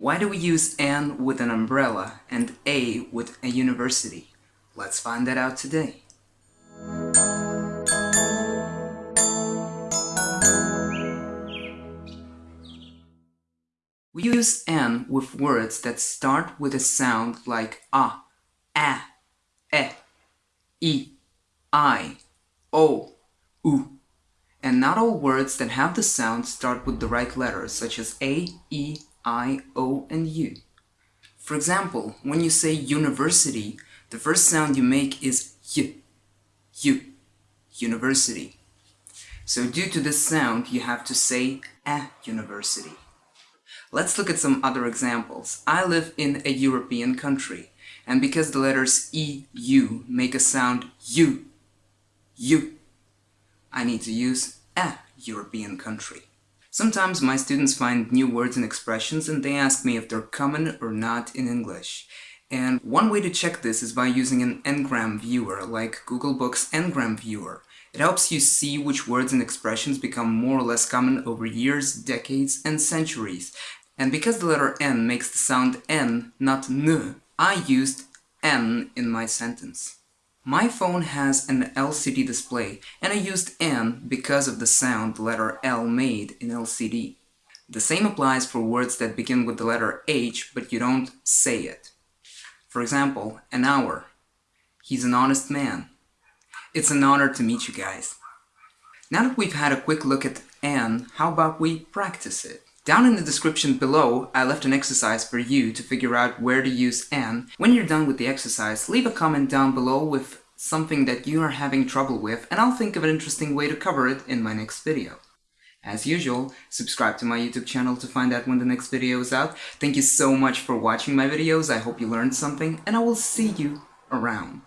Why do we use an with an umbrella and a with a university? Let's find that out today. We use N with words that start with a sound like a, a, e, i, i, o, u. And not all words that have the sound start with the right letters, such as a, e, I, O, and U. For example, when you say university, the first sound you make is y, u, university. So due to this sound, you have to say a university. Let's look at some other examples. I live in a European country, and because the letters E, U make a sound U, U, I need to use a European country. Sometimes my students find new words and expressions and they ask me if they're common or not in English. And one way to check this is by using an Ngram viewer, like Google Books Ngram Viewer. It helps you see which words and expressions become more or less common over years, decades, and centuries. And because the letter N makes the sound N, not N, I used N in my sentence. My phone has an LCD display, and I used N because of the sound the letter L made in LCD. The same applies for words that begin with the letter H, but you don't say it. For example, an hour. He's an honest man. It's an honor to meet you guys. Now that we've had a quick look at N, how about we practice it? Down in the description below, I left an exercise for you to figure out where to use an. When you're done with the exercise, leave a comment down below with something that you are having trouble with, and I'll think of an interesting way to cover it in my next video. As usual, subscribe to my YouTube channel to find out when the next video is out. Thank you so much for watching my videos, I hope you learned something, and I will see you around.